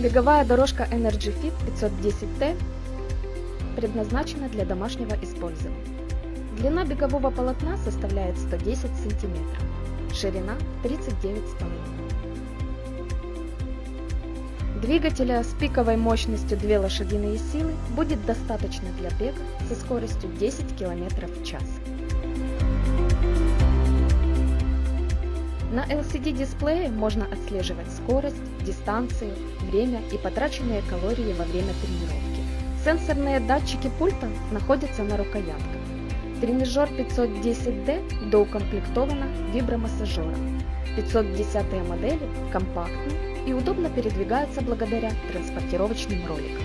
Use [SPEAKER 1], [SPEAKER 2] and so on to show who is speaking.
[SPEAKER 1] Беговая дорожка Energy Fit 510T предназначена для домашнего использования. Длина бегового полотна составляет 110 см, ширина 39,5 Двигателя с пиковой мощностью 2 лошадиные силы будет достаточно для бега со скоростью 10 км в час. На LCD-дисплее можно отслеживать скорость, дистанцию, время и потраченные калории во время тренировки. Сенсорные датчики пульта находятся на рукоятках. Тренажер 510D доукомплектована вибромассажером. 510 модели компактны и удобно передвигаются благодаря транспортировочным роликам.